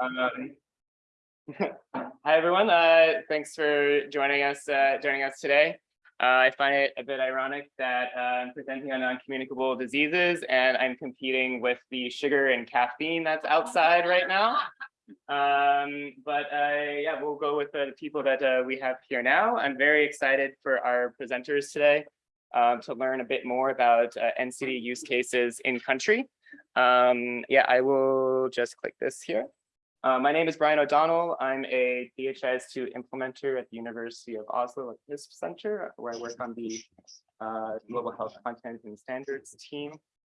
Um, Hi, everyone. Uh, thanks for joining us, uh, joining us today. Uh, I find it a bit ironic that uh, I'm presenting on non-communicable diseases and I'm competing with the sugar and caffeine that's outside right now. Um, but uh, yeah, we'll go with the people that we have here now. I'm very excited for our presenters today um, to learn a bit more about NCD use cases in country. Um, yeah, I will just click this here. Uh, my name is Brian O'Donnell. I'm a DHIS2 implementer at the University of Oslo at HISP Center, where I work on the uh, Global Health Content and Standards team,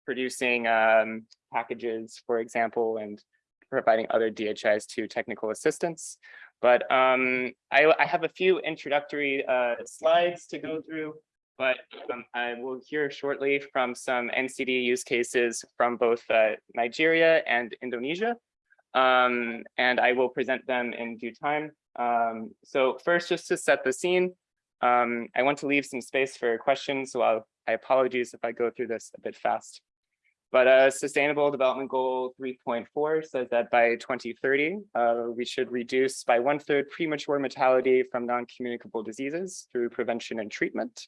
producing um, packages, for example, and providing other DHIS2 technical assistance. But um, I, I, have a few introductory uh, slides to go through, but um, I will hear shortly from some NCD use cases from both uh, Nigeria and Indonesia um, and I will present them in due time. Um, so first, just to set the scene, um, I want to leave some space for questions, so I'll, I apologize if I go through this a bit fast. But uh, Sustainable Development Goal 3.4 says that by 2030, uh, we should reduce by one third premature mortality from non-communicable diseases through prevention and treatment.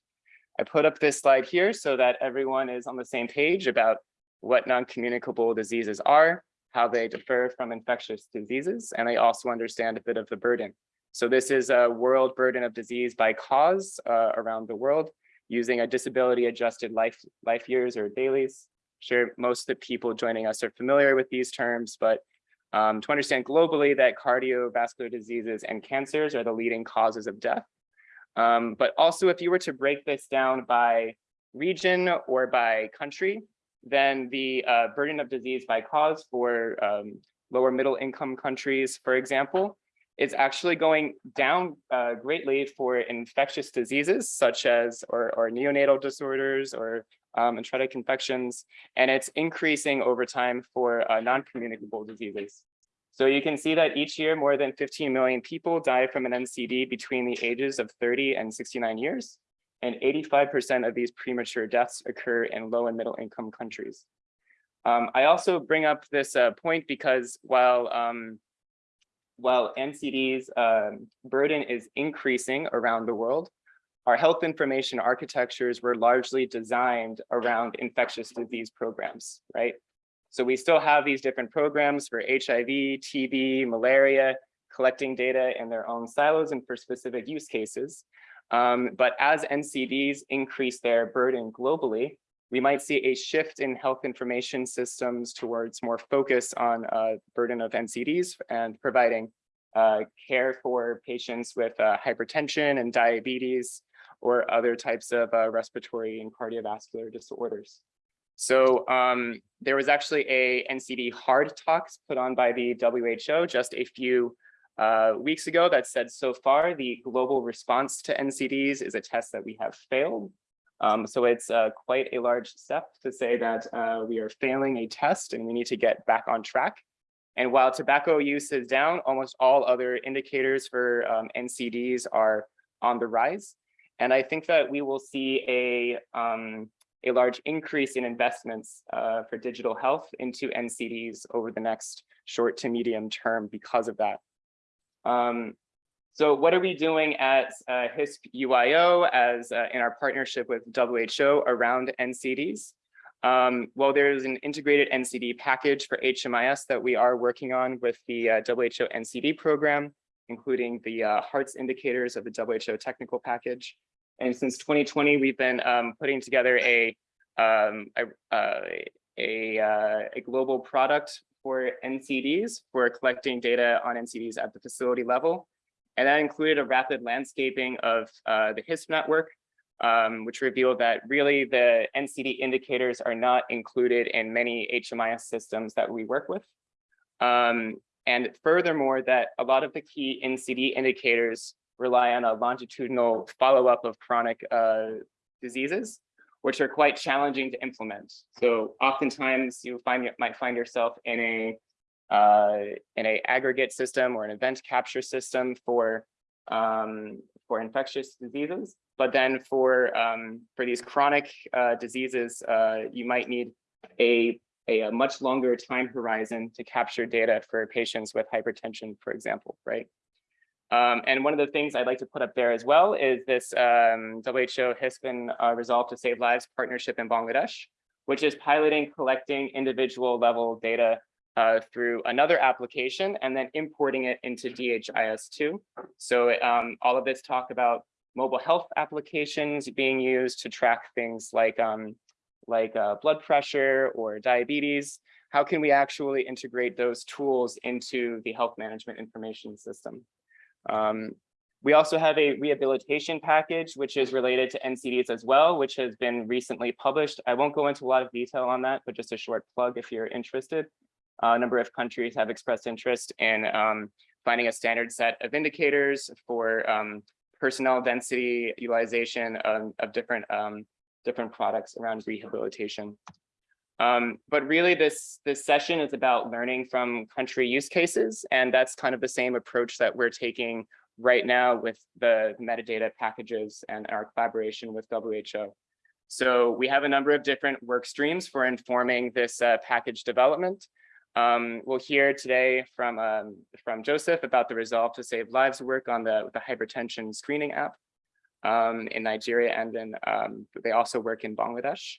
I put up this slide here so that everyone is on the same page about what non-communicable diseases are, how they differ from infectious diseases, and I also understand a bit of the burden. So this is a world burden of disease by cause uh, around the world using a disability adjusted life, life years or DALYs. Sure, most of the people joining us are familiar with these terms, but um, to understand globally that cardiovascular diseases and cancers are the leading causes of death. Um, but also if you were to break this down by region or by country, then the uh, burden of disease by cause for um, lower middle income countries, for example, is actually going down uh, greatly for infectious diseases such as or, or neonatal disorders or um, infections, and it's increasing over time for uh, non-communicable diseases. So you can see that each year more than 15 million people die from an NCD between the ages of 30 and 69 years and 85% of these premature deaths occur in low and middle income countries. Um, I also bring up this uh, point because while um, while NCD's uh, burden is increasing around the world, our health information architectures were largely designed around infectious disease programs, right? So we still have these different programs for HIV, TB, malaria, collecting data in their own silos and for specific use cases. Um, but as NCDs increase their burden globally, we might see a shift in health information systems towards more focus on uh, burden of NCDs and providing uh, care for patients with uh, hypertension and diabetes or other types of uh, respiratory and cardiovascular disorders. So um, there was actually a NCD hard talks put on by the WHO just a few uh, weeks ago that said so far the global response to NCDs is a test that we have failed. Um, so it's uh, quite a large step to say that uh, we are failing a test and we need to get back on track. And while tobacco use is down, almost all other indicators for um, NCDs are on the rise. And I think that we will see a, um, a large increase in investments uh, for digital health into NCDs over the next short to medium term because of that. Um, so what are we doing at uh, HISP UIO as uh, in our partnership with WHO around NCDs? Um, well, there's an integrated NCD package for HMIS that we are working on with the uh, WHO NCD program, including the uh, HEARTS indicators of the WHO technical package. And since 2020, we've been um, putting together a, um, a, uh, a, uh, a global product for NCDs for collecting data on NCDs at the facility level. And that included a rapid landscaping of uh, the HISP network, um, which revealed that really the NCD indicators are not included in many HMIS systems that we work with. Um, and furthermore, that a lot of the key NCD indicators rely on a longitudinal follow-up of chronic uh, diseases which are quite challenging to implement. So oftentimes you find might find yourself in a uh, in a aggregate system or an event capture system for um, for infectious diseases. But then for um, for these chronic uh, diseases, uh, you might need a a, a much longer time horizon to capture data for patients with hypertension, for example, right? Um, and one of the things I'd like to put up there as well is this um, WHO HISPN uh, Resolve to Save Lives partnership in Bangladesh, which is piloting collecting individual level data uh, through another application and then importing it into DHIS2. So um, all of this talk about mobile health applications being used to track things like um, like uh, blood pressure or diabetes. How can we actually integrate those tools into the health management information system? Um, we also have a rehabilitation package, which is related to NCDs as well, which has been recently published. I won't go into a lot of detail on that, but just a short plug if you're interested. Uh, a number of countries have expressed interest in um, finding a standard set of indicators for um, personnel density utilization of, of different um, different products around rehabilitation. Um, but really this, this session is about learning from country use cases. And that's kind of the same approach that we're taking right now with the metadata packages and our collaboration with WHO. So we have a number of different work streams for informing this uh, package development. Um, we'll hear today from, um, from Joseph about the Resolve to Save Lives work on the, the hypertension screening app um, in Nigeria, and then um, they also work in Bangladesh.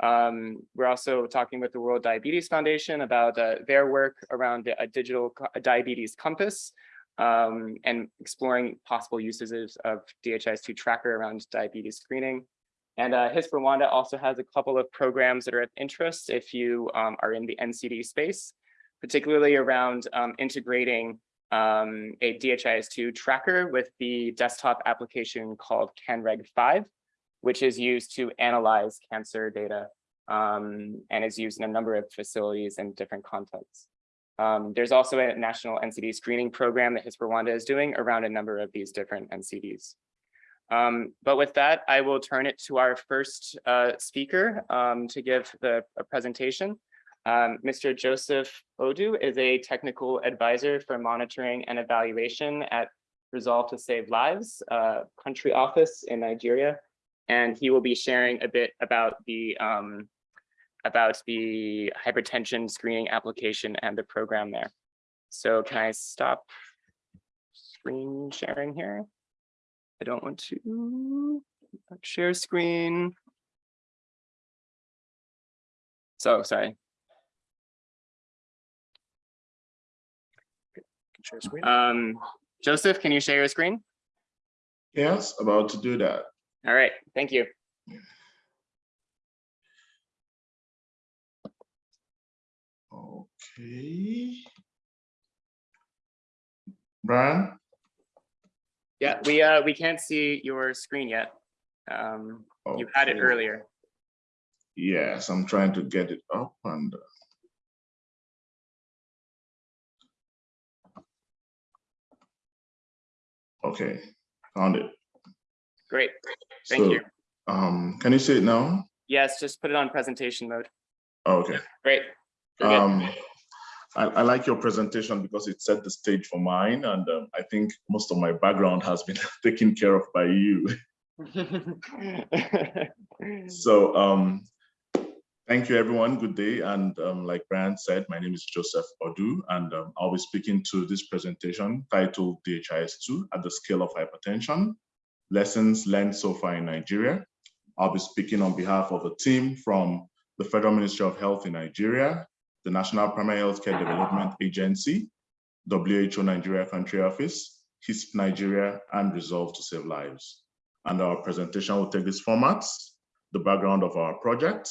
Um, we're also talking with the World Diabetes Foundation about uh, their work around a digital diabetes compass um, and exploring possible uses of DHIS2 tracker around diabetes screening. And uh, HISP Rwanda also has a couple of programs that are of interest if you um, are in the NCD space, particularly around um, integrating um, a DHIS2 tracker with the desktop application called CanReg 5, which is used to analyze cancer data um, and is used in a number of facilities in different contexts. Um, there's also a national NCD screening program that HISP Rwanda is doing around a number of these different NCDs. Um, but with that, I will turn it to our first uh, speaker um, to give the presentation. Um, Mr. Joseph Odu is a technical advisor for monitoring and evaluation at Resolve to Save Lives, uh, country office in Nigeria. And he will be sharing a bit about the um, about the hypertension screening application and the program there. So can I stop screen sharing here? I don't want to share screen. So sorry. share screen. Um, Joseph, can you share your screen? Yes, about to do that. All right, thank you. Okay. Brian? Yeah, we uh we can't see your screen yet. Um, you had it earlier. Yes, I'm trying to get it up and. uh, Okay, found it. Great, thank So, you. Um, can you see it now? Yes, just put it on presentation mode. Okay. Great. Good. Um, I, I like your presentation because it set the stage for mine, and um, I think most of my background has been taken care of by you. So um, thank you, everyone. Good day. And um, like Brian said, my name is Joseph Odu, and um, I'll be speaking to this presentation titled DHIS2 at the scale of hypertension, lessons learned so far in Nigeria. I'll be speaking on behalf of a team from the Federal Ministry of Health in Nigeria, the National Primary Healthcare Development Agency, WHO Nigeria Country Office, HISP Nigeria, and Resolve to Save Lives. And our presentation will take these formats, the background of our project,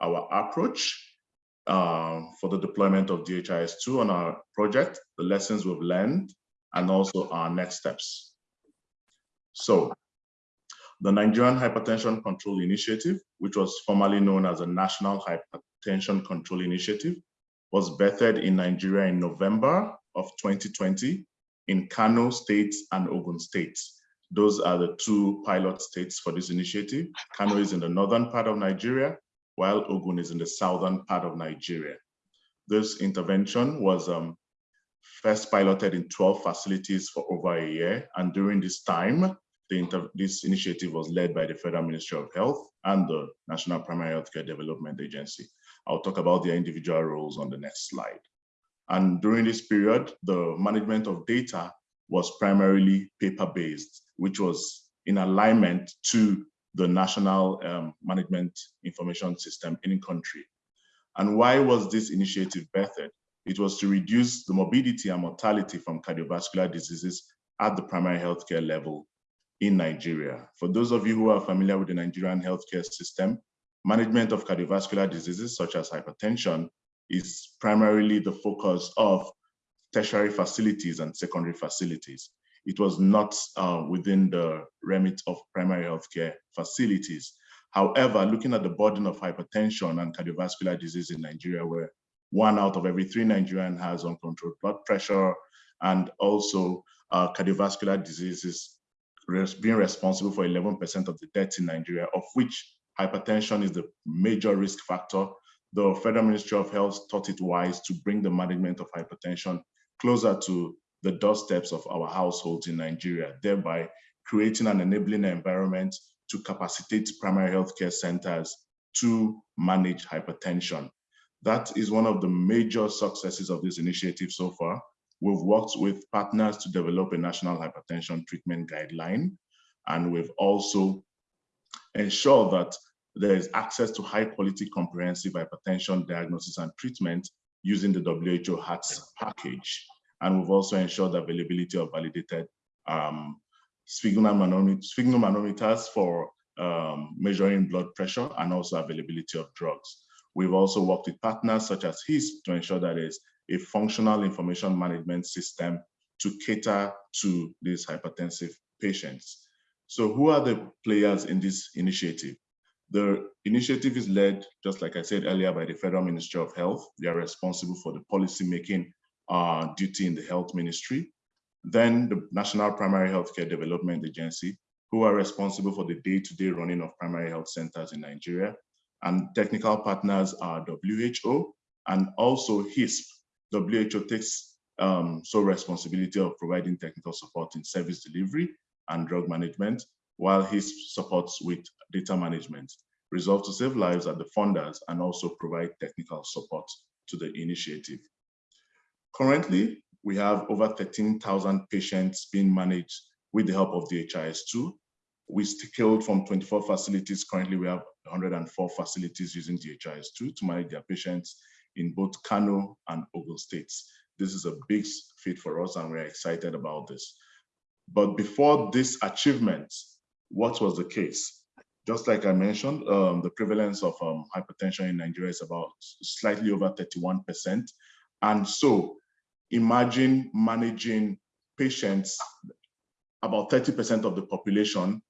our approach uh, for the deployment of DHIS2 on our project, the lessons we've learned, and also our next steps. So the Nigerian Hypertension Control Initiative, which was formerly known as the National Hypertension Control Initiative, was birthed in Nigeria in November of 2020 in Kano State and Ogun State. Those are the two pilot states for this initiative. Kano is in the northern part of Nigeria, while Ogun is in the southern part of Nigeria. This intervention was um, first piloted in 12 facilities for over a year. And during this time, this initiative was led by the Federal Ministry of Health and the National Primary Healthcare Development Agency. I'll talk about their individual roles on the next slide. And during this period, the management of data was primarily paper-based, which was in alignment to the national um, management information system in country. And why was this initiative birthed? It was to reduce the morbidity and mortality from cardiovascular diseases at the primary healthcare level in Nigeria. For those of you who are familiar with the Nigerian healthcare system, management of cardiovascular diseases such as hypertension is primarily the focus of tertiary facilities and secondary facilities. It was not uh, within the remit of primary healthcare facilities. However, looking at the burden of hypertension and cardiovascular disease in Nigeria, where one out of every three Nigerian has uncontrolled blood pressure and also uh, cardiovascular diseases being responsible for 11% of the deaths in Nigeria, of which hypertension is the major risk factor the Federal Ministry of Health thought it wise to bring the management of hypertension closer to the doorsteps of our households in Nigeria, thereby creating an enabling environment to capacitate primary healthcare centers to manage hypertension. That is one of the major successes of this initiative so far. We've worked with partners to develop a national hypertension treatment guideline, and we've also ensured that there is access to high quality comprehensive hypertension diagnosis and treatment using the WHO HEARTS package. And we've also ensured the availability of validated um, sphygmomanometers for um, measuring blood pressure and also availability of drugs. We've also worked with partners such as HISP to ensure that there's a functional information management system to cater to these hypertensive patients. So who are the players in this initiative? The initiative is led, just like I said earlier, by the Federal Ministry of Health. They are responsible for the policy making uh, duty in the health ministry. Then the National Primary Healthcare Development Agency, who are responsible for the day-to-day -day running of primary health centers in Nigeria. And technical partners are WHO and also HISP. WHO takes um, sole responsibility of providing technical support in service delivery and drug management, while HISP supports with data management. Resolve to Save Lives at the funders and also provide technical support to the initiative. Currently, we have over 13,000 patients being managed with the help of DHIS2. We scaled from 24 facilities. Currently, we have 104 facilities using DHIS2 to manage their patients in both Kano and Ogun states. This is a big feat for us and we're excited about this. But before this achievement, what was the case? Just like I mentioned, um, the prevalence of um, hypertension in Nigeria is about slightly over 31%. And so imagine managing patients, about 30% of the population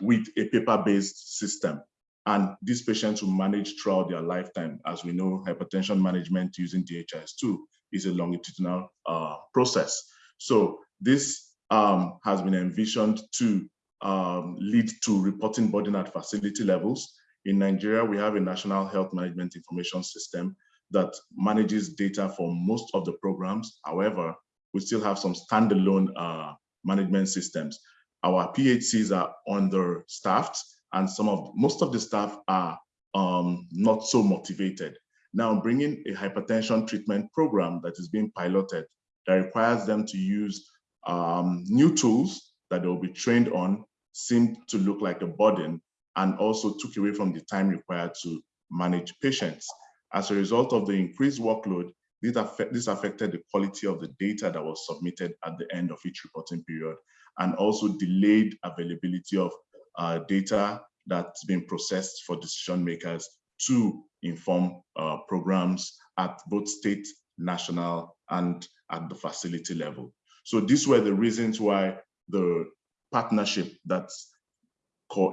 with a paper-based system. And these patients will manage throughout their lifetime. As we know, hypertension management using DHIS2 is a longitudinal uh, process. So this um, has been envisioned to um, lead to reporting burden at facility levels. In Nigeria, we have a national health management information system that manages data for most of the programs. However, we still have some standalone uh, management systems. Our PHCs are understaffed and some of most of the staff are um, not so motivated. Now bringing a hypertension treatment program that is being piloted that requires them to use um, new tools that they'll be trained on seemed to look like a burden and also took away from the time required to manage patients. As a result of the increased workload, this, affect, this affected the quality of the data that was submitted at the end of each reporting period and also delayed availability of uh, data that's been processed for decision makers to inform uh, programs at both state, national, and at the facility level. So these were the reasons why the partnership that's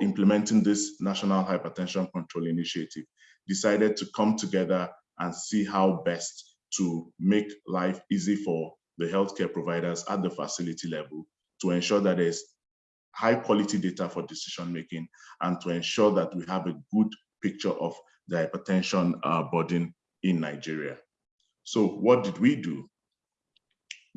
implementing this National Hypertension Control Initiative decided to come together and see how best to make life easy for the healthcare providers at the facility level to ensure that there's high quality data for decision making and to ensure that we have a good picture of the hypertension uh, burden in Nigeria. So what did we do?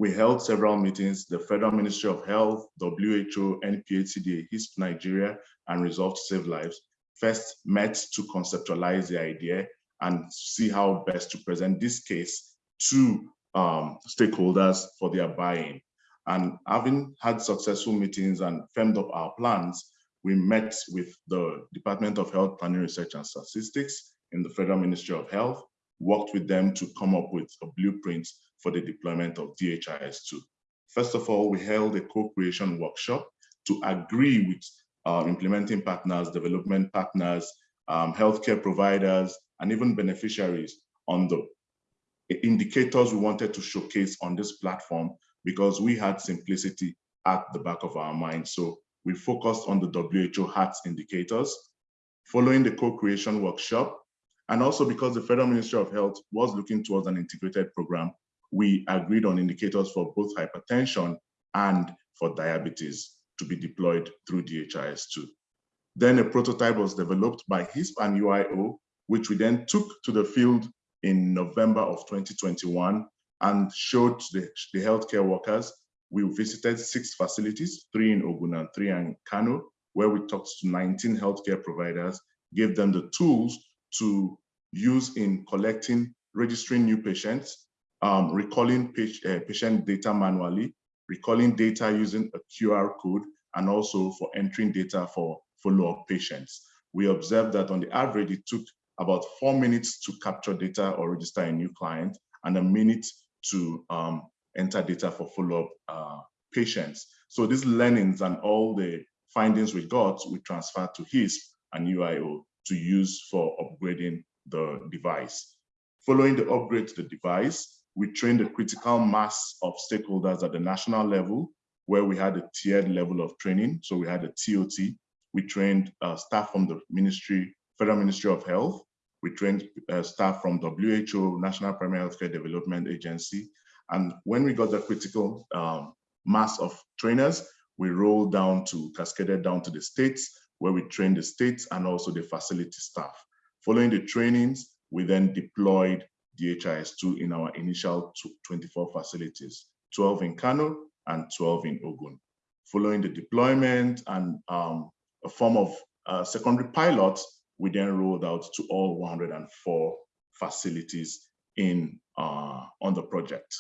we held several meetings, the Federal Ministry of Health, WHO, NPHCDA, HISP Nigeria, and Resolve to Save Lives first met to conceptualize the idea and see how best to present this case to um, stakeholders for their buy-in. And having had successful meetings and firmed up our plans, we met with the Department of Health Planning Research and Statistics in the Federal Ministry of Health, worked with them to come up with a blueprint for the deployment of DHIS2. First of all, we held a co-creation workshop to agree with uh, implementing partners, development partners, um, healthcare providers, and even beneficiaries on the indicators we wanted to showcase on this platform because we had simplicity at the back of our mind. So we focused on the WHO HEARTS indicators. Following the co-creation workshop, and also because the Federal Ministry of Health was looking towards an integrated program, we agreed on indicators for both hypertension and for diabetes to be deployed through DHIS2. Then a prototype was developed by HISP and UIO, which we then took to the field in November of 2021 and showed the, the healthcare workers. We visited six facilities, three in Ogun and three in Kano, where we talked to 19 healthcare providers, gave them the tools to use in collecting, registering new patients, um, recalling page, uh, patient data manually, recalling data using a QR code, and also for entering data for follow-up patients. We observed that on the average, it took about four minutes to capture data or register a new client, and a minute to um, enter data for follow-up uh, patients. So these learnings and all the findings we got, we transferred to HISP and UIO to use for upgrading the device. Following the upgrade to the device, we trained a critical mass of stakeholders at the national level, where we had a tiered level of training. So we had a TOT. We trained uh, staff from the Ministry, Federal Ministry of Health. We trained uh, staff from WHO, National Primary Healthcare Development Agency. And when we got the critical um, mass of trainers, we rolled down to, cascaded down to the states, where we trained the states and also the facility staff. Following the trainings, we then deployed DHIS2 in our initial 24 facilities, 12 in Kano and 12 in Ogun. Following the deployment and um, a form of uh, secondary pilots, we then rolled out to all 104 facilities in uh, on the project.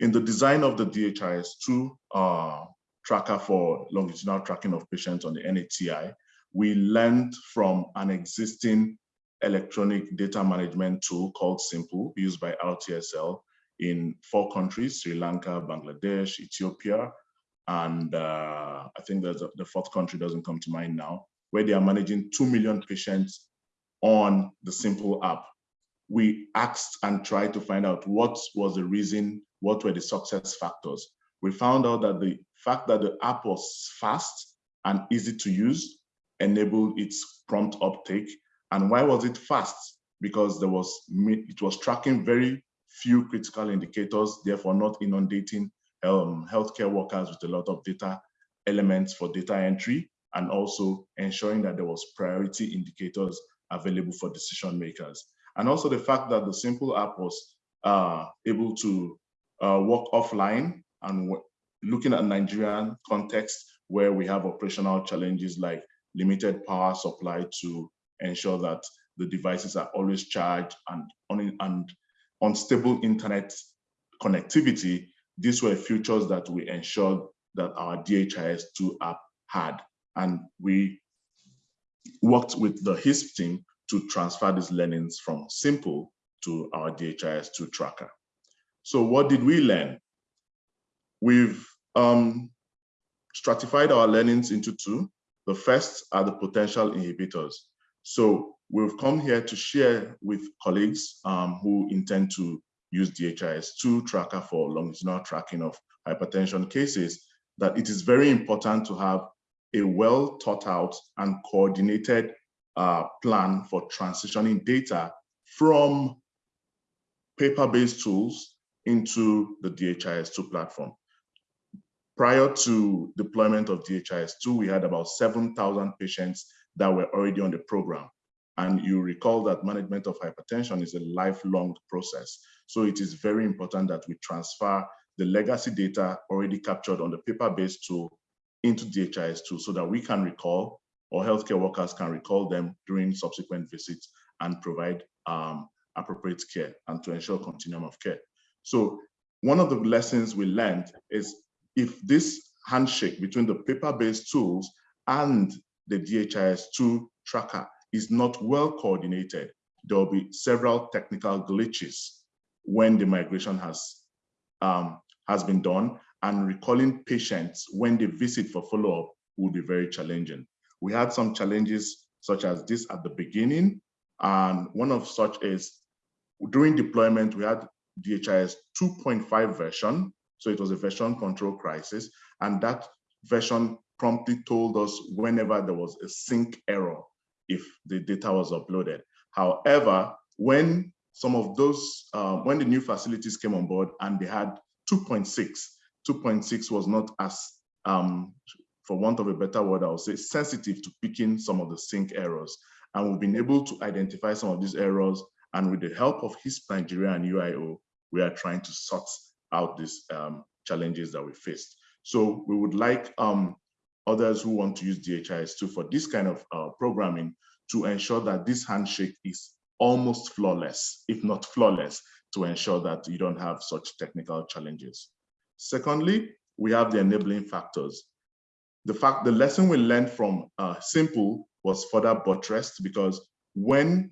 In the design of the DHIS2 uh, tracker for longitudinal tracking of patients on the NATI, we learned from an existing electronic data management tool called Simple, used by RTSL in four countries, Sri Lanka, Bangladesh, Ethiopia, and uh, I think there's a, the fourth country doesn't come to mind now, where they are managing 2 million patients on the Simple app. We asked and tried to find out what was the reason, what were the success factors. We found out that the fact that the app was fast and easy to use enabled its prompt uptake and why was it fast? Because there was it was tracking very few critical indicators, therefore not inundating um, healthcare workers with a lot of data elements for data entry, and also ensuring that there was priority indicators available for decision makers. And also the fact that the simple app was uh, able to uh, work offline and looking at Nigerian context where we have operational challenges like limited power supply to ensure that the devices are always charged and on and unstable internet connectivity. These were features that we ensured that our DHIS2 app had. And we worked with the HISP team to transfer these learnings from Simple to our DHIS2 tracker. So what did we learn? We've um, stratified our learnings into two. The first are the potential inhibitors. So we've come here to share with colleagues um, who intend to use DHIS2 tracker for longitudinal tracking of hypertension cases, that it is very important to have a well thought out and coordinated uh, plan for transitioning data from paper-based tools into the DHIS2 platform. Prior to deployment of DHIS2, we had about 7,000 patients that were already on the program. And you recall that management of hypertension is a lifelong process. So it is very important that we transfer the legacy data already captured on the paper-based tool into DHIS2 so that we can recall or healthcare workers can recall them during subsequent visits and provide um, appropriate care and to ensure continuum of care. So one of the lessons we learned is if this handshake between the paper-based tools and the DHIS2 tracker is not well coordinated, there will be several technical glitches when the migration has, um, has been done and recalling patients when they visit for follow-up will be very challenging. We had some challenges such as this at the beginning, and one of such is during deployment, we had DHIS 2.5 version, so it was a version control crisis, and that version promptly told us whenever there was a sync error if the data was uploaded. However, when some of those, uh, when the new facilities came on board and they had 2.6, 2.6 was not as, um, for want of a better word, I would say sensitive to picking some of the sync errors. And we've been able to identify some of these errors. And with the help of HISP Nigeria and UIO, we are trying to sort out these um, challenges that we faced. So we would like um, others who want to use DHIS2 for this kind of uh, programming to ensure that this handshake is almost flawless, if not flawless, to ensure that you don't have such technical challenges. Secondly, we have the enabling factors. The fact, the lesson we learned from uh, Simple was further buttressed because when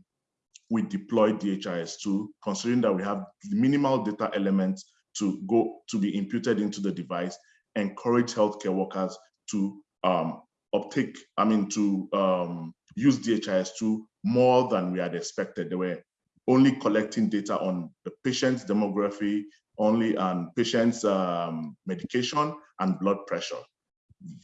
we deploy DHIS2, considering that we have minimal data elements to go to be imputed into the device, encourage healthcare workers to um, uptake, I mean, to um, use DHIS2 more than we had expected. They were only collecting data on the patient's demography, only on patient's um, medication and blood pressure.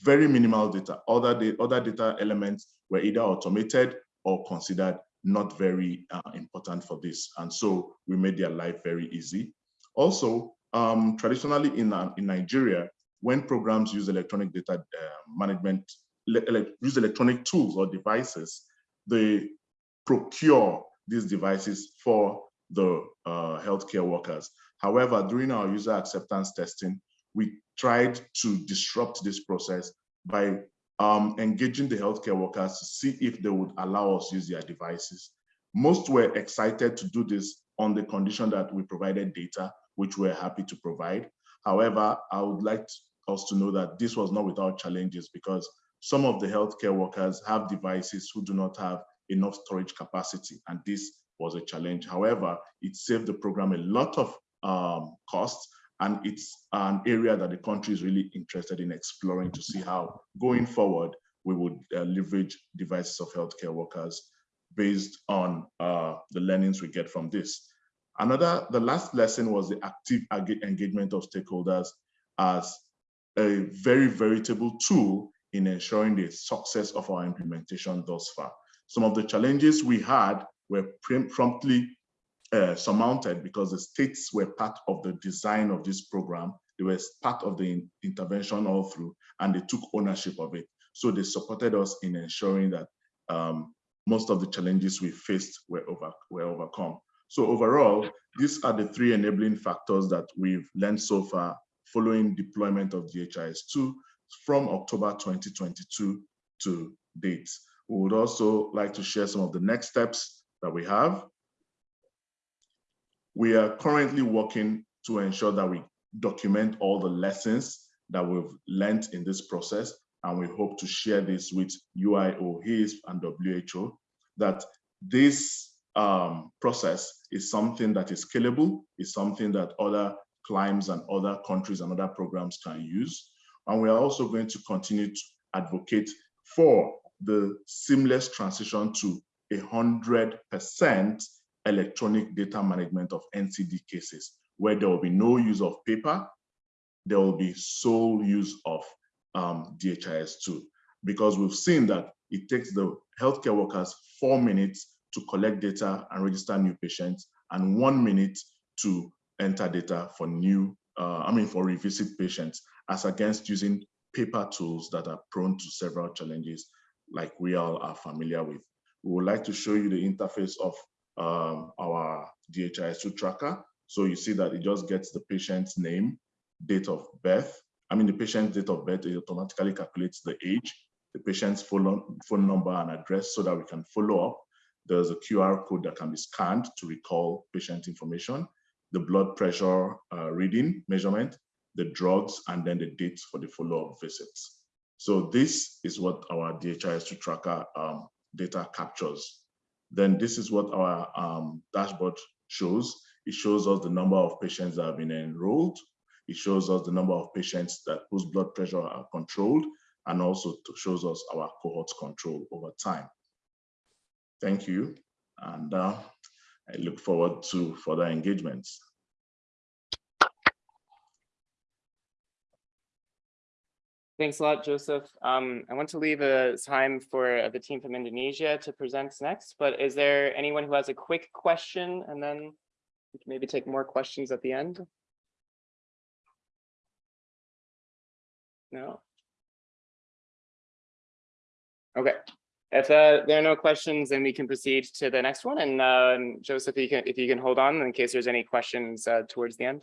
Very minimal data. Other, other data elements were either automated or considered not very uh, important for this. And so we made their life very easy. Also, um, traditionally in, uh, in Nigeria, when programs use electronic data uh, management, ele use electronic tools or devices, they procure these devices for the uh, healthcare workers. However, during our user acceptance testing, we tried to disrupt this process by um, engaging the healthcare workers to see if they would allow us use their devices. Most were excited to do this on the condition that we provided data, which we're happy to provide. However, I would like us to know that this was not without challenges because some of the healthcare workers have devices who do not have enough storage capacity, and this was a challenge. However, it saved the program a lot of um, costs, and it's an area that the country is really interested in exploring to see how, going forward, we would uh, leverage devices of healthcare workers based on uh, the learnings we get from this. Another, the last lesson was the active engagement of stakeholders as a very veritable tool in ensuring the success of our implementation thus far. Some of the challenges we had were promptly uh, surmounted because the states were part of the design of this program. They were part of the in intervention all through, and they took ownership of it. So they supported us in ensuring that um, most of the challenges we faced were, over, were overcome. So overall, these are the three enabling factors that we've learned so far following deployment of DHIS2 from October 2022 to date. We would also like to share some of the next steps that we have. We are currently working to ensure that we document all the lessons that we've learned in this process, and we hope to share this with UIO, HISP, and WHO, that this um, process is something that is scalable, is something that other climes and other countries and other programs can use. And we are also going to continue to advocate for the seamless transition to 100% electronic data management of NCD cases, where there will be no use of paper, there will be sole use of um, DHIS2, because we've seen that it takes the healthcare workers four minutes to collect data and register new patients, and one minute to enter data for new, uh, I mean, for revisit patients, as against using paper tools that are prone to several challenges like we all are familiar with. We would like to show you the interface of um, our DHIS2 tracker. So you see that it just gets the patient's name, date of birth. I mean, the patient's date of birth, it automatically calculates the age, the patient's phone, phone number and address so that we can follow up. there's a QR code that can be scanned to recall patient information, the blood pressure uh, reading measurement, the drugs, and then the dates for the follow-up visits. So this is what our DHIS2 tracker um, data captures. Then this is what our um, dashboard shows. It shows us the number of patients that have been enrolled. It shows us the number of patients that whose blood pressure are controlled, and also shows us our cohorts control over time. Thank you. And uh, I look forward to further engagements. Thanks a lot, Joseph. Um, I want to leave a time for the team from Indonesia to present next, but is there anyone who has a quick question and then we can maybe take more questions at the end? No? Okay, if uh, there are no questions, then we can proceed to the next one. And um, Joseph, if you can, if you can hold on in case there's any questions uh, towards the end.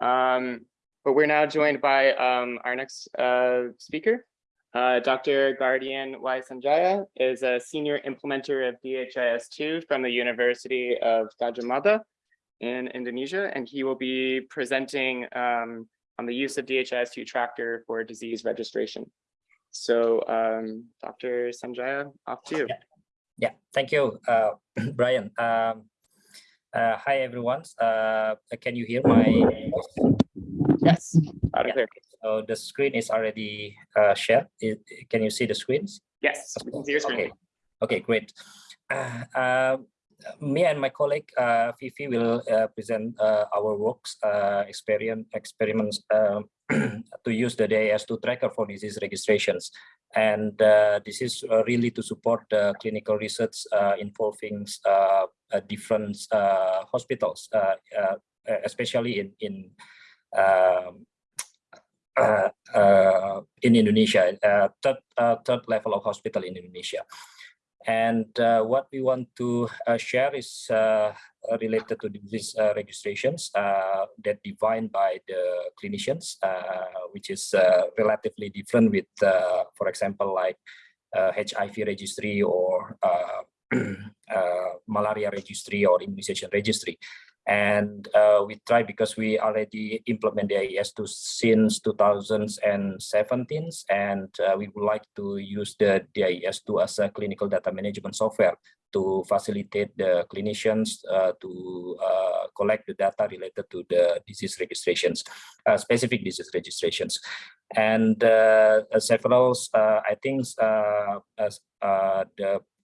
Um, but we're now joined by um, our next uh, speaker. Uh, Dr. Guardian Y. Sanjaya is a senior implementer of DHIS2 from the University of Gadjah Mada in Indonesia, and he will be presenting um, on the use of DHIS2 tracker for disease registration. So um, Dr. Sanjaya, off to you. Yeah, yeah. thank you, uh, Brian. Um, uh, hi, everyone. Uh, can you hear my voice? Yes, out of Yeah. there. So the screen is already uh, shared. It, can you see the screens? Yes, we can see your screen. Okay, okay, great. Uh, uh, me and my colleague uh, Fifi will uh, present uh, our works uh, experience experiments um, to use the DHIS2 tracker for disease registrations. And uh, this is uh, really to support the clinical research uh, involving uh, uh, different uh, hospitals, uh, uh, especially in in in Indonesia, uh, third uh, third level of hospital in Indonesia. And uh, what we want to uh, share is uh, related to these uh, registrations uh, that defined by the clinicians, uh, which is uh, relatively different with, uh, for example, like uh, HIV registry or uh, uh, malaria registry or immunization registry. And uh, we try because we already implement the DHIS2 since 2017, and uh, we would like to use the DHIS2 as a clinical data management software to facilitate the clinicians uh, to uh, collect the data related to the disease registrations, uh, specific disease registrations. And uh, several, I think, the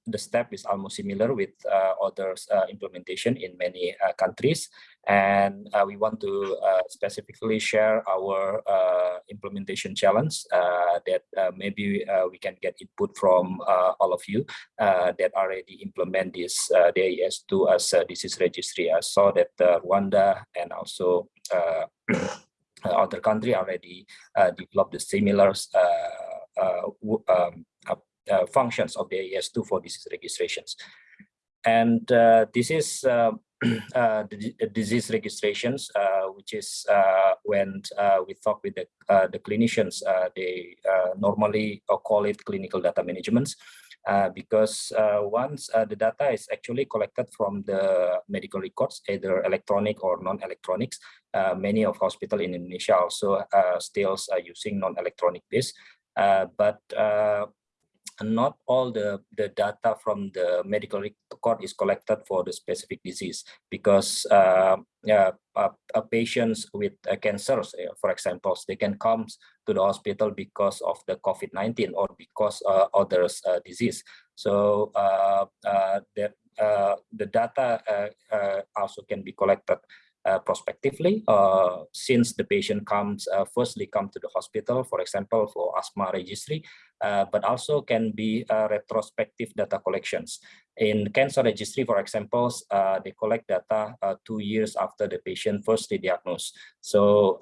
the step is almost similar with uh, other uh, implementation in many uh, countries. And uh, we want to uh, specifically share our uh, implementation challenge that maybe we can get input from all of you that already implement this uh, DHIS2 as disease registry. I saw that Rwanda and also other country already developed the similar um, uh, functions of the DHIS2 for disease registrations. And uh, this is uh, uh, the uh, disease registrations, which is when we talk with the, the clinicians, they normally call it clinical data management. Uh, because uh, once uh, the data is actually collected from the medical records, either electronic or non-electronics, many of hospital in Indonesia also still are using non-electronic base. But not all the, the data from the medical record is collected for the specific disease because uh, uh, uh, patients with uh, cancers, uh, for example, they can come to the hospital because of the COVID-19 or because uh, others uh, disease. So uh, the, the data also can be collected uh, prospectively uh, since the patient comes uh, firstly come to the hospital for example for asthma registry uh, but also can be uh, retrospective data collections. In cancer registry for example uh, they collect data two years after the patient firstly diagnosed so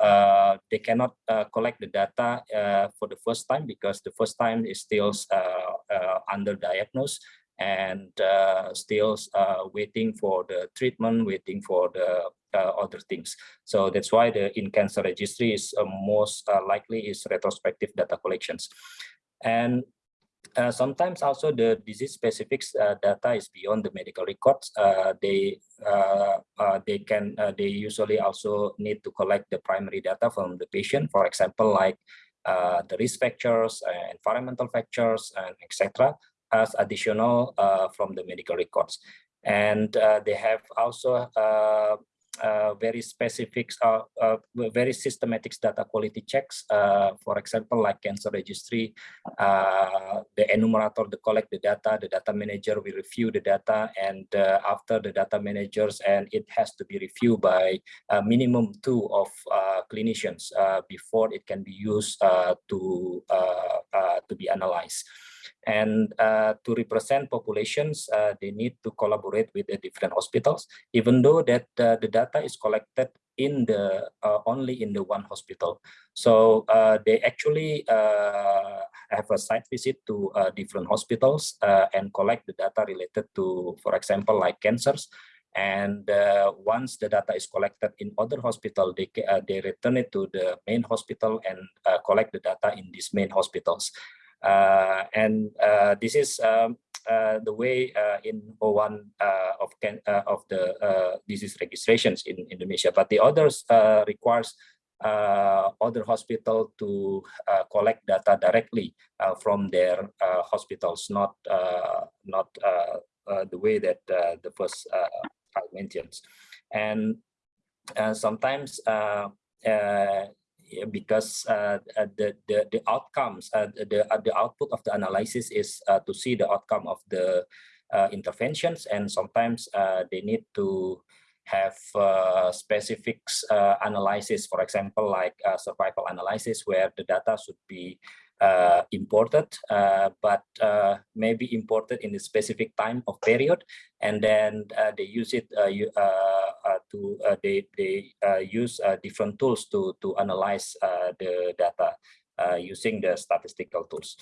they cannot collect the data for the first time because the first time is still uh, underdiagnosed and uh, still uh, waiting for the treatment, waiting for the uh, other things. So that's why the in cancer registry is uh, most uh, likely is retrospective data collections. And uh, sometimes also the disease specific uh, data is beyond the medical records. Uh, they uh, uh, they can uh, they usually also need to collect the primary data from the patient, for example, like the risk factors, environmental factors, and etc. as additional from the medical records. And they have also uh, very specific, uh, uh, very systematic data quality checks. Uh, for example, like cancer registry, uh, the enumerator, the collect the data, the data manager will review the data, and uh, after the data managers, and it has to be reviewed by a minimum two of clinicians before it can be used to to be analyzed. And uh, to represent populations, uh, they need to collaborate with the different hospitals, even though that uh, the data is collected in the uh, only in the one hospital. So uh, they actually uh, have a site visit to different hospitals and collect the data related to, for example, like cancers. And once the data is collected in other hospital, they, they return it to the main hospital and collect the data in these main hospitals. Uh, and uh, this is um, uh, the way in O1 of can, of the disease registrations in Indonesia. But the others requires uh, other hospital to uh, collect data directly uh, from their hospitals, not not the way that the first I mentioned. And sometimes because uh, uh, the, the the outcomes uh, the the output of the analysis is to see the outcome of the interventions and sometimes they need to have uh, specific uh, analysis, for example, like uh, survival analysis, where the data should be uh, imported, uh, but uh, maybe imported in a specific time of period, and then they use it you, to they they use different tools to to analyze the data using the statistical tools.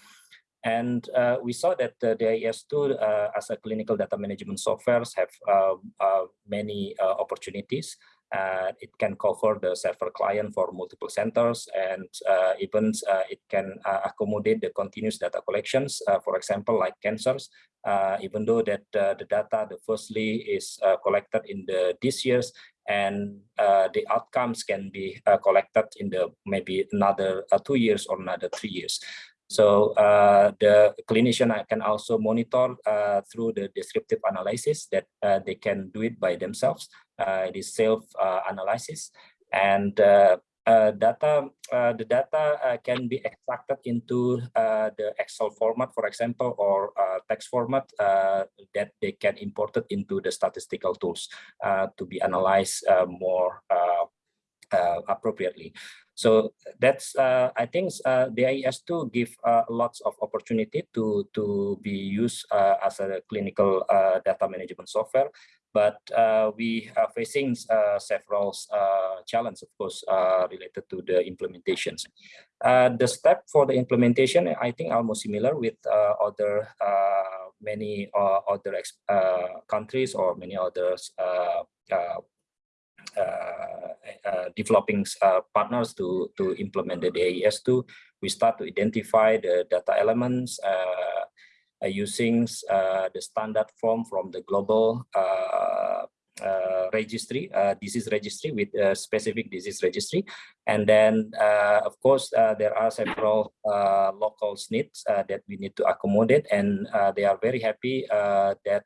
And uh, we saw that uh, the DHIS2 uh, as a clinical data management software have many opportunities uh, it can cover the server client for multiple centers and uh, even uh, it can uh, accommodate the continuous data collections, uh, for example, like cancers, uh, even though that the data, the firstly is collected in the this years and the outcomes can be collected in the maybe another two years or another three years. So uh, the clinician can also monitor uh, through the descriptive analysis that uh, they can do it by themselves. Uh, it is self-analysis uh, and uh, data, the data can be extracted into the Excel format, for example, or text format that they can import it into the statistical tools to be analyzed more appropriately. So that's uh, I think uh, the DHIS2 give uh, lots of opportunity to to be used uh, as a clinical uh, data management software. But uh, we are facing several challenges, of course, related to the implementations. the step for the implementation, I think, almost similar with other many other countries or many others Uh, uh, developing uh, partners to, to implement the DHIS2. We start to identify the data elements uh, using the standard form from the global uh, Uh, registry, uh, disease registry with specific disease registry. And then, uh, of course, uh, there are several uh, local needs that we need to accommodate. And they are very happy that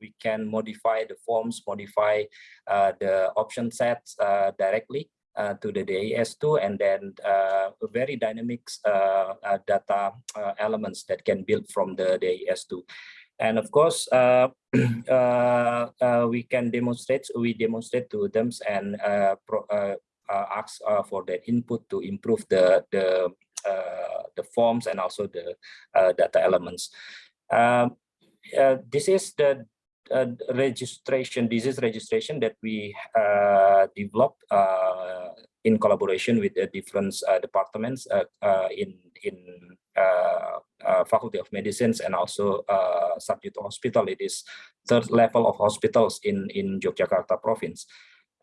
we can modify the forms, modify the option sets directly uh, to the DHIS2 and then uh, very dynamic uh, data elements that can build from the DHIS2. And of course, uh, uh, uh, we can demonstrate, we demonstrate to them and pro, ask for their input to improve the, the, the forms and also the data elements. Um, this is the uh, registration, disease registration that we uh, developed uh, in collaboration with the different departments in in Faculty of Medicine and also uh, Sardjito Hospital. It is third level of hospitals in in Yogyakarta province.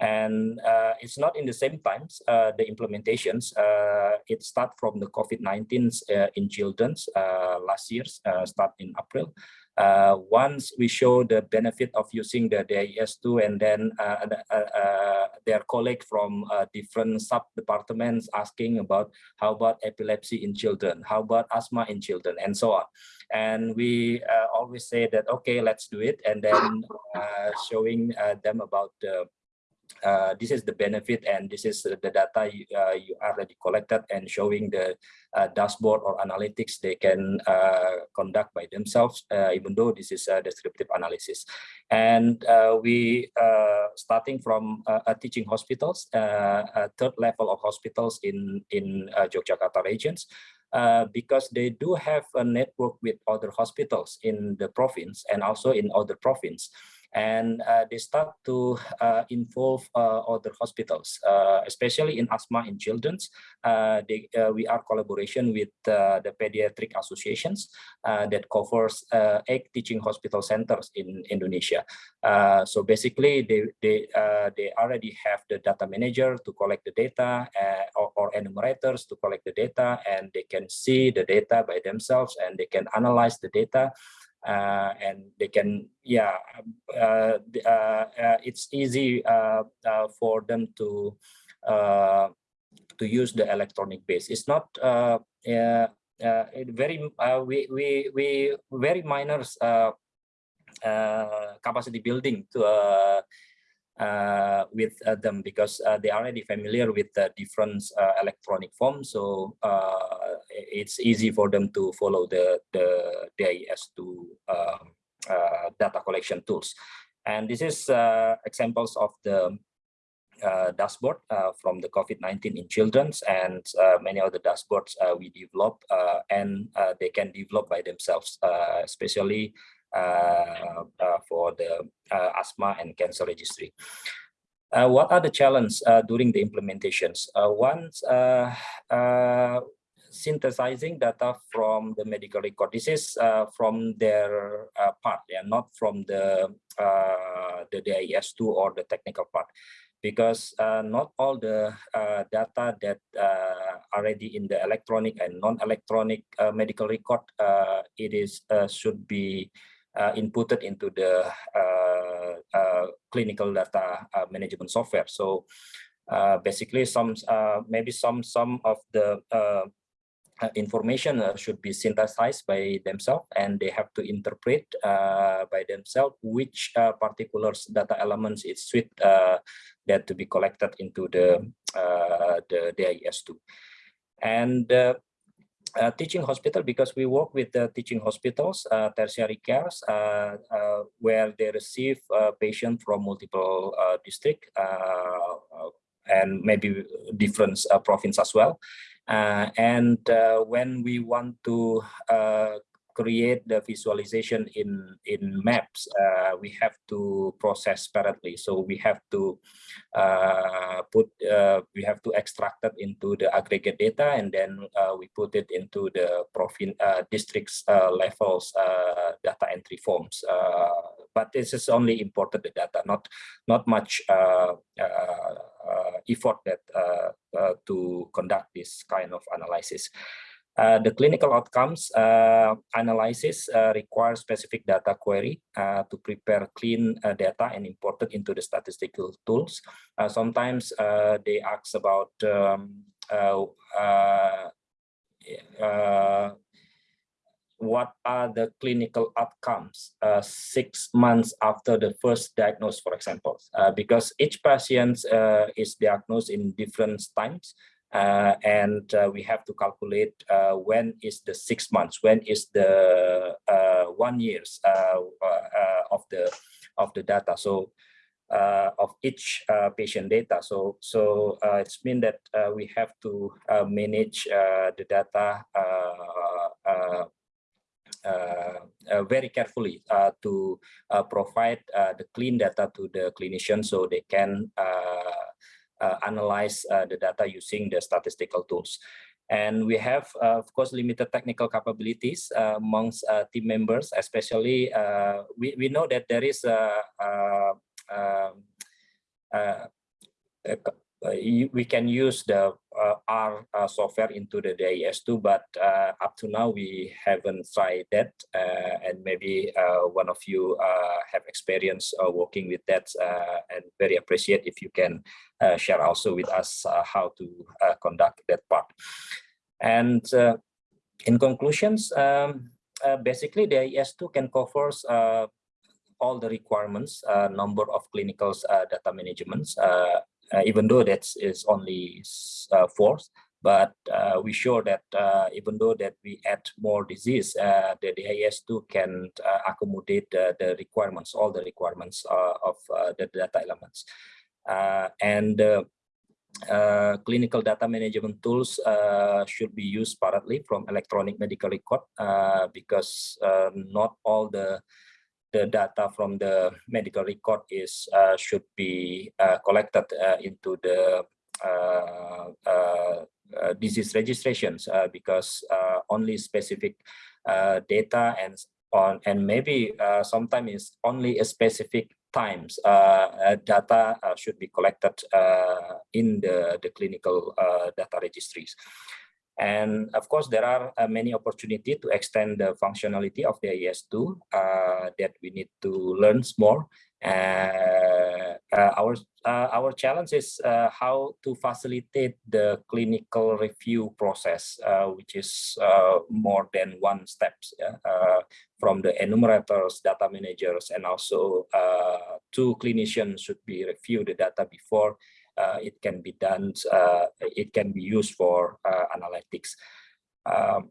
And uh, it's not in the same times, uh, the implementations, uh, it start from the COVID-19 uh, in children's uh, last year, uh, start in April. Uh, once we show the benefit of using the DHIS2 and then uh, uh, uh, their colleague from uh, different sub departments asking about how about epilepsy in children, how about asthma in children and so on. And we uh, always say that, okay, let's do it. And then uh, showing uh, them about the uh, this is the benefit and this is the data you, uh, you already collected and showing the uh, dashboard or analytics they can uh, conduct by themselves, uh, even though this is a descriptive analysis. And uh, we, starting from teaching hospitals, third level of hospitals in, in Yogyakarta regions, uh, because they do have a network with other hospitals in the province and also in other province and uh, they start to uh, involve uh, other hospitals, uh, especially in asthma in children's. Uh, they, uh, we are collaboration with the pediatric associations that covers eight teaching hospital centers in Indonesia. so basically, they they they already have the data manager to collect the data or, or enumerators to collect the data, and they can see the data by themselves and they can analyze the data uh, and they can yeah uh, uh, uh it's easy uh, uh, for them to to use the electronic base. It's not very we we we very minor capacity building to with uh, them because uh, they are already familiar with the different uh, electronic forms. So uh, it's easy for them to follow the, the DHIS2 um, uh, data collection tools. And this is examples of the dashboard from the COVID-19 in children's and many other dashboards we develop and they can develop by themselves, especially uh, uh, Uh, uh, for the uh, asthma and cancer registry. Uh, what are the challenges during the implementations? once synthesizing data from the medical record. This is uh, from their uh, part, yeah, not from the uh, the DHIS2 or the technical part, because not all the data that already in the electronic and non-electronic medical record, it is should be uh, inputted into the uh, uh, clinical data management software. So basically, some maybe some some of the uh, information uh, should be synthesized by themselves and they have to interpret uh, by themselves which particular data elements is sweet that to be collected into the the DHIS2 and uh, teaching hospital because we work with the teaching hospitals, uh, tertiary cares, uh, uh where they receive uh, patients from multiple uh, districts and maybe different province as well. and when we want to create the visualization in in maps uh, we have to process separately so we have to uh, put uh, we have to extract it into the aggregate data and then uh, we put it into the province uh, districts uh, levels data entry forms but this is only imported the data not not much effort that to conduct this kind of analysis uh, the clinical outcomes uh, analysis uh, requires specific data query uh, to prepare clean uh, data and import it into the statistical tools. sometimes they ask about um, what are the clinical outcomes six months after the first diagnosis, for example, because each patient is diagnosed in different times uh, and uh, we have to calculate uh, when is the six months, when is the uh, one years uh, uh, uh of the of the data. So uh, of each uh, patient data. So so it's mean that we have to manage the data very carefully to provide the clean data to the clinician so they can analyze uh, the data using the statistical tools. And we have, uh, of course, limited technical capabilities amongst team members, especially we, we know that there is a, a, a uh, uh, you, we can use the uh, R uh, software into the DHIS2, but uh, up to now we haven't tried that. Uh, and maybe uh, one of you uh, have experience uh, working with that uh, and very appreciate if you can uh, share also with us uh, how to uh, conduct that part. And uh, in conclusions, um, uh, basically the DHIS2 can covers uh, all the requirements, uh, number of clinical uh, data managements, uh, uh, even though that is only uh, four, but uh, we show that uh, even though that we add more disease, uh, the DHIS2 can uh, accommodate the, requirements, all the requirements uh, of uh, the data elements. Uh, and uh, uh, clinical data management tools uh, should be used separately from electronic medical record uh, because uh, not all the the data from the medical record is uh, should be uh, collected uh, into the disease registrations because only specific data and on and maybe sometimes it's only a specific times uh, data uh, should be collected uh, in the, the clinical data registries. And of course, there are uh, many opportunity to extend the functionality of the DHIS2 uh, that we need to learn more. Uh, uh, our uh, our challenge is uh, how to facilitate the clinical review process, which is more than one steps yeah, from the enumerators, data managers, and also two clinicians should be review the data before it can be done, uh, it can be used for uh, analytics. Um,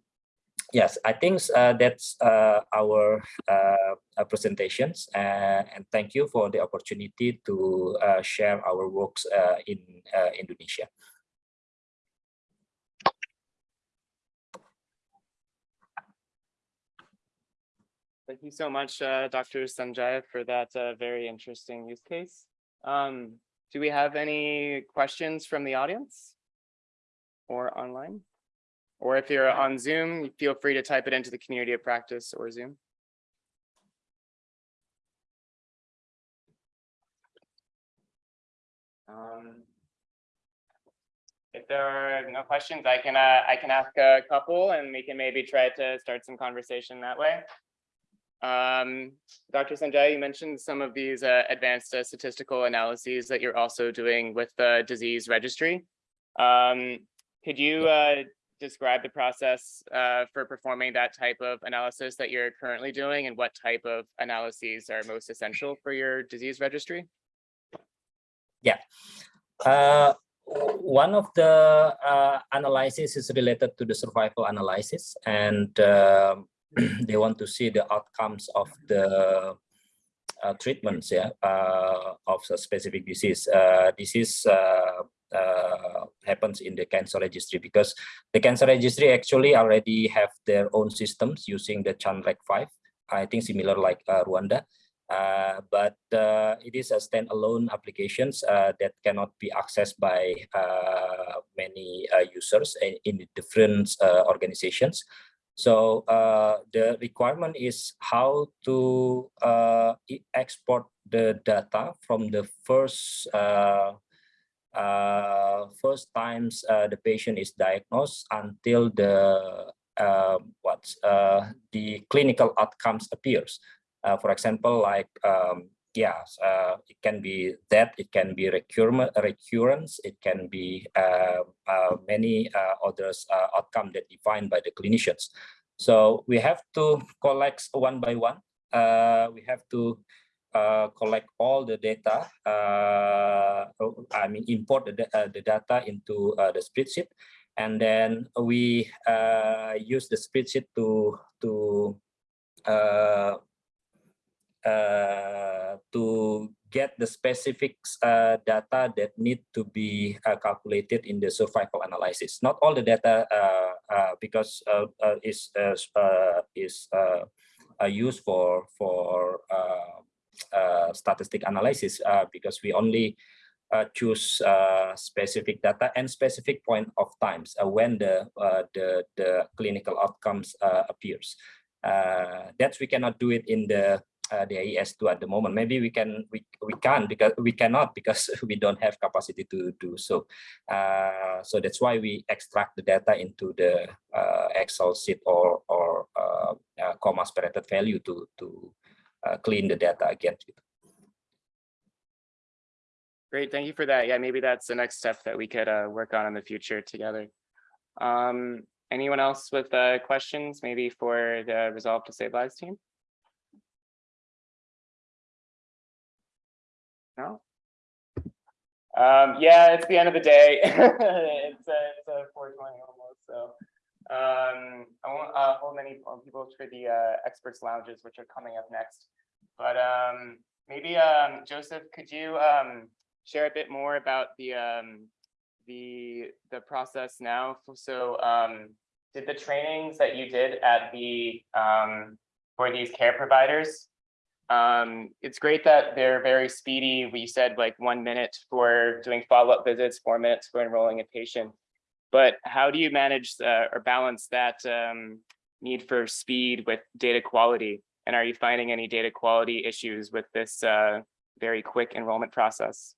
yes, I think uh, that's uh, our uh, uh, presentations uh, and thank you for the opportunity to uh, share our works uh, in uh, Indonesia. Thank you so much, uh, Dr. Sanjaya, for that uh, very interesting use case. Um, do we have any questions from the audience? Or online? Or if you're on Zoom, feel free to type it into the community of practice or Zoom. Um, If there are no questions, I can, uh, I can ask a couple and we can maybe try to start some conversation that way. Um, Dr. Sanjay, you mentioned some of these uh, advanced uh, statistical analyses that you're also doing with the disease registry. Um, could you uh, describe the process uh, for performing that type of analysis that you're currently doing and what type of analyses are most essential for your disease registry? Uh, one of the uh, analysis is related to the survival analysis and um, they want to see the outcomes of the uh, treatments yeah, uh, of a specific disease. Uh, this is uh, uh, happens in the cancer registry because the cancer registry actually already have their own systems using the CanReg 5, I think similar like uh, Rwanda. But it is a standalone applications that cannot be accessed by many users in, in different organizations. So uh, the requirement is how to uh, export the data from the first uh, uh, first times uh, the patient is diagnosed until the uh, what the clinical outcomes appears. For example, like um, yeah, uh, it can be that, it can be recurrent, recurrence, it can be uh, uh, many uh, others uh, outcome that defined by the clinicians. So we have to collect one by one. Uh, we have to collect all the data. Oh, I mean, import the, the data into the spreadsheet, and then we use the spreadsheet to to to get the specific uh, data that need to be uh, calculated in the survival analysis. Not all the data uh, uh, because uh, uh, is uh, uh, is uh, uh, used for for uh, uh, statistic analysis uh, because we only uh, choose uh, specific data and specific point of times uh, when the uh, the the clinical outcomes uh, appears. Uh, that we cannot do it in the uh, the DHIS2 at the moment. Maybe we can we we can because we cannot because we don't have capacity to do so. Uh, so that's why we extract the data into the uh, Excel sheet or or uh, uh, comma separated value to to uh, clean the data again. Great, thank you for that. Yeah, maybe that's the next step that we could work on in the future together. Um, anyone else with questions, maybe for the Resolve to Save Lives team? No? Um, yeah, it's the end of the day. It's a, it's uh, 4:20 almost, so. Um, I won't uh, hold many people for the uh, experts lounges, which are coming up next. But um, maybe um, Joseph, could you um, share a bit more about the um, the the process now? So um, did the trainings that you did at the um, for these care providers? Um, it's great that they're very speedy. We said like one minute for doing follow-up visits, four minutes for enrolling a patient. But how do you manage uh, or balance that um, need for speed with data quality? And are you finding any data quality issues with this uh, very quick enrollment process?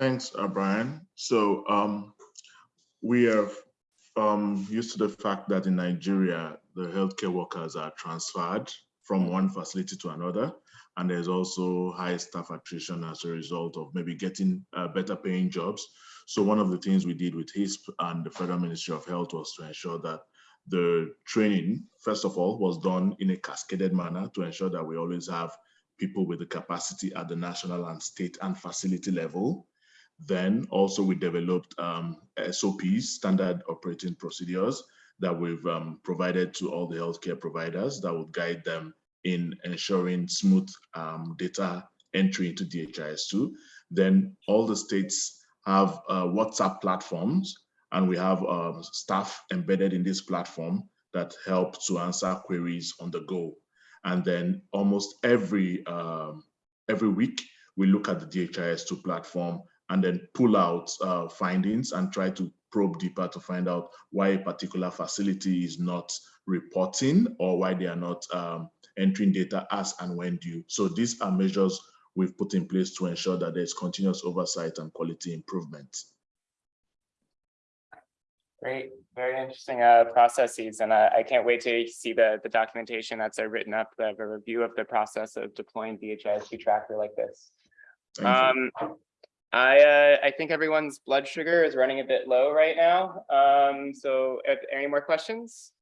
Thanks, uh, Brian. So um, we are um, used to the fact that in Nigeria, the healthcare workers are transferred from one facility to another. And there's also high staff attrition as a result of maybe getting uh, better paying jobs. So one of the things we did with HISP and the Federal Ministry of Health was to ensure that the training, first of all, was done in a cascaded manner to ensure that we always have people with the capacity at the national and state and facility level. Then also we developed um, SOPs, standard operating procedures, that we've um, provided to all the healthcare providers that would guide them in ensuring smooth um, data entry into DHIS2. Then all the states have uh, WhatsApp platforms and we have uh, staff embedded in this platform that help to answer queries on the go. And then almost every, um, every week, we look at the DHIS2 platform and then pull out uh, findings and try to probe deeper to find out why a particular facility is not reporting or why they are not um, entering data as and when due. So these are measures we've put in place to ensure that there's continuous oversight and quality improvement. Great, very interesting uh, processes, and I, I can't wait to see the the documentation that's uh, written up, the, the review of the process of deploying DHIS2 tracker like this. Um, I uh, I think everyone's blood sugar is running a bit low right now. Um, so, any more questions?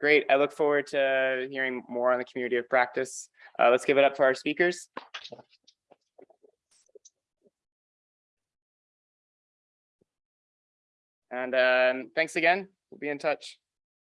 Great. I look forward to hearing more on the community of practice. Uh, let's give it up for our speakers. And um, thanks again. We'll be in touch.